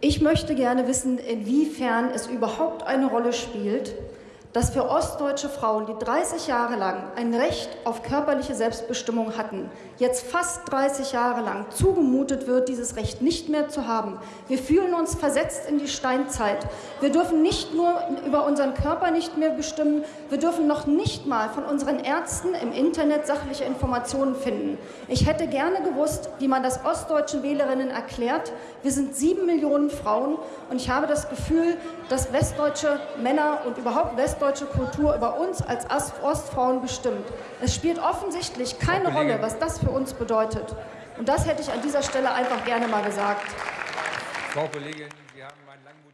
Ich möchte gerne wissen, inwiefern es überhaupt eine Rolle spielt, dass für ostdeutsche Frauen, die 30 Jahre lang ein Recht auf körperliche Selbstbestimmung hatten, jetzt fast 30 Jahre lang zugemutet wird, dieses Recht nicht mehr zu haben. Wir fühlen uns versetzt in die Steinzeit. Wir dürfen nicht nur über unseren Körper nicht mehr bestimmen, wir dürfen noch nicht mal von unseren Ärzten im Internet sachliche Informationen finden. Ich hätte gerne gewusst, wie man das ostdeutschen Wählerinnen erklärt. Wir sind sieben Millionen Frauen und ich habe das Gefühl, dass westdeutsche Männer und überhaupt westdeutsche ostdeutsche Kultur über uns als Ostfrauen bestimmt. Es spielt offensichtlich keine Rolle, was das für uns bedeutet. Und das hätte ich an dieser Stelle einfach gerne mal gesagt. Frau Kollegin, Sie haben einen langen